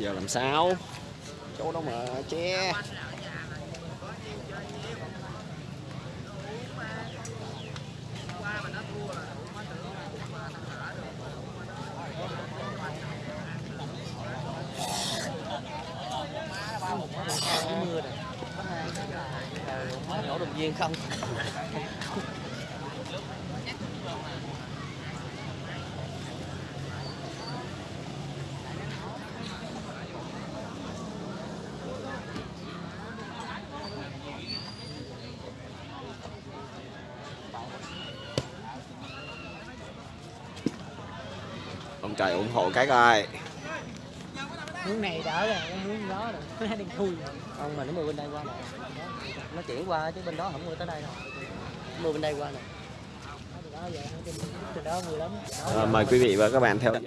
giờ làm sao? Chỗ đâu mà che. Mưa rồi đồng viên không trời ủng hộ các ơi hướng này đỡ rồi cái hướng đó rồi. Đang thui không mà nó mưa bên đây qua này nó chuyển qua chứ bên đó không mưa tới đây đâu. Mưa bên đây qua này À, mời quý vị và các bạn theo dõi.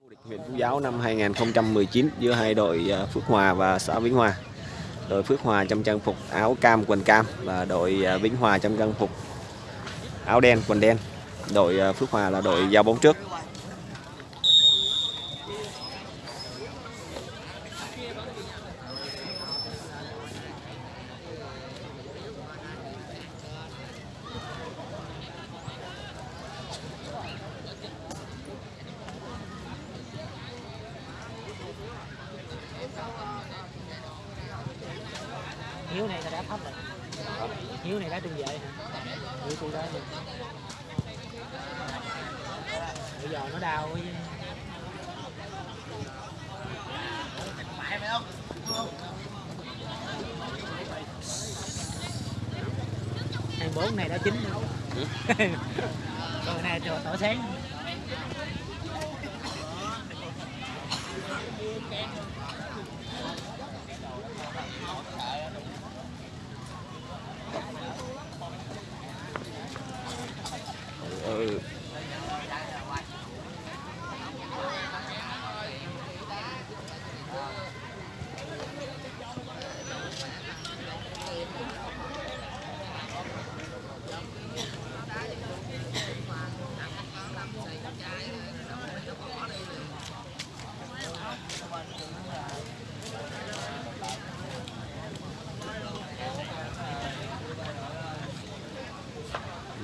Vô địch huyện Phú Giáo năm 2019 giữa hai đội à, Phước Hòa và xã Vĩnh Hòa. Đội Phước Hòa trong trang phục áo cam quần cam và đội à, Vĩnh Hòa trong trang phục áo đen quần đen. Đội à, Phước Hòa là đội giao bóng trước. Hiếu này là đã thấp rồi. Hiếu này đã trung vệ hả? Hiếu tôi đó luôn bây giờ nó đau chứ. Hai bốn này đã chín rồi. Còn này tỏ tỏ sáng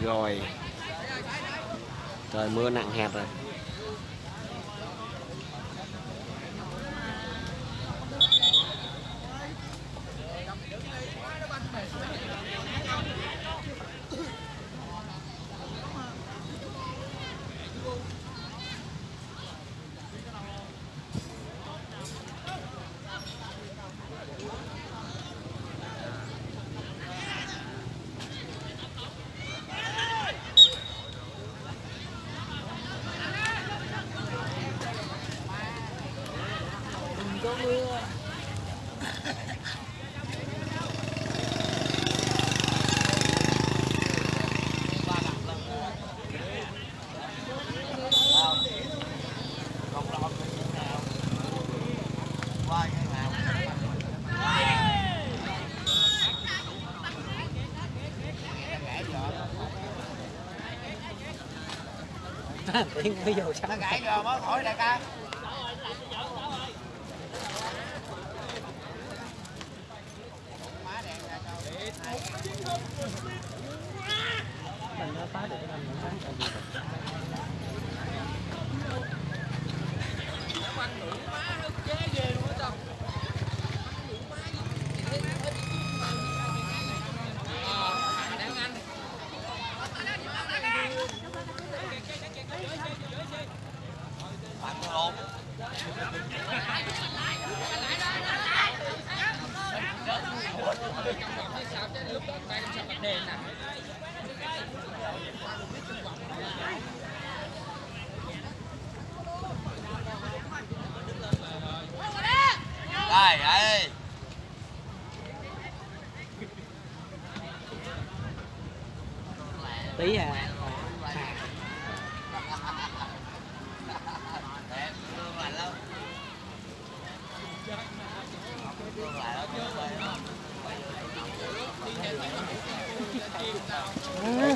Rồi. Trời mưa nặng hạt rồi. Tiếng mới vô chắc nó gãy rồi mới khỏi đại ca. Mình nó phá được cái năm nó Đây, đây. tí à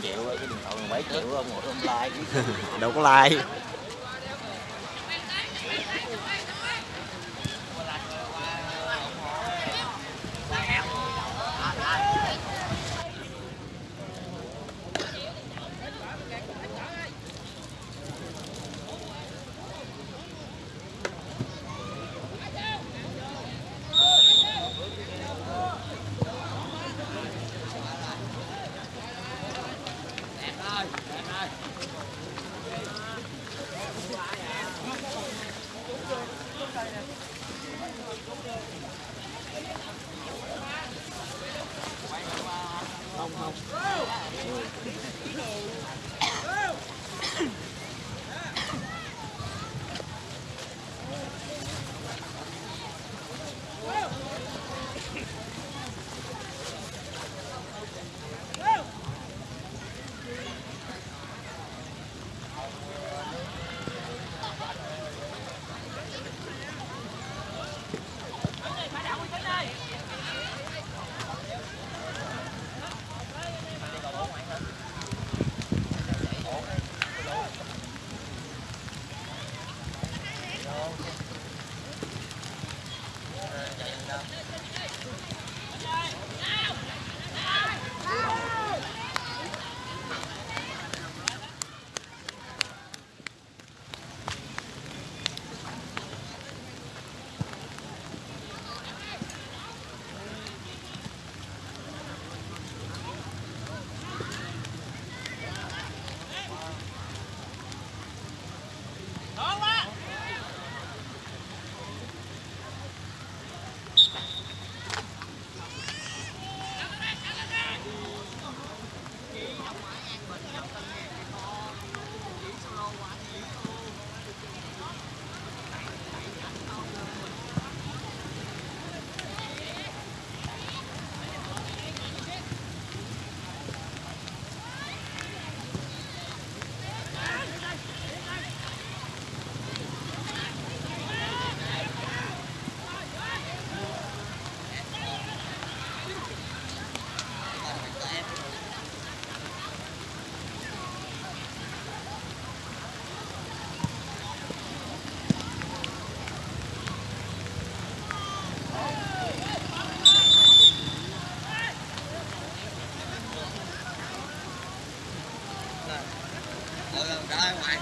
triệu cái điện thoại 7 triệu ông ngồi ông like Đâu có like. Go! Go! ừ, ra ngoài